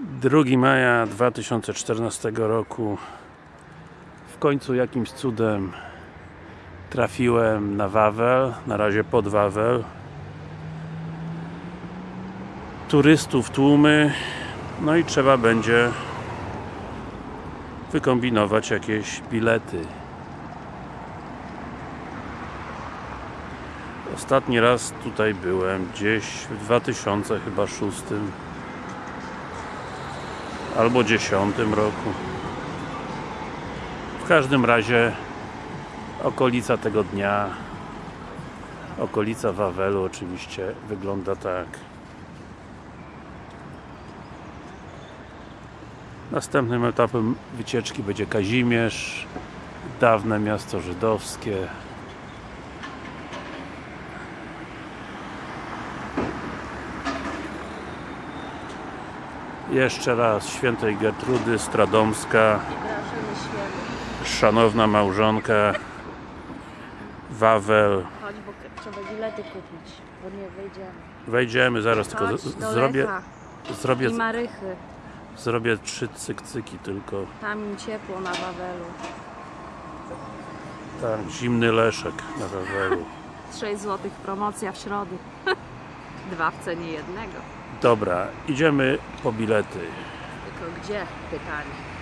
2 maja 2014 roku. W końcu jakimś cudem trafiłem na Wawel, na razie pod Wawel. Turystów tłumy. No i trzeba będzie wykombinować jakieś bilety. Ostatni raz tutaj byłem gdzieś w 2000 chyba 6 albo 10 roku. W każdym razie okolica tego dnia okolica Wawelu oczywiście wygląda tak. Następnym etapem wycieczki będzie Kazimierz dawne miasto żydowskie jeszcze raz świętej Gertrudy Stradomska szanowna małżonka Wawel Chodź, bo trzeba bilety kupić, bo nie wyjdziemy. wejdziemy zaraz tylko Chodź z- do zrobię Lecha zrobię, i Marychy. zrobię trzy cykcyki tylko Tam im ciepło na Wawelu. tak, zimny leszek na Wawelu 6 zł promocja w środę. Dwa w cenie jednego. Dobra, idziemy po bilety Tylko gdzie? Pytanie.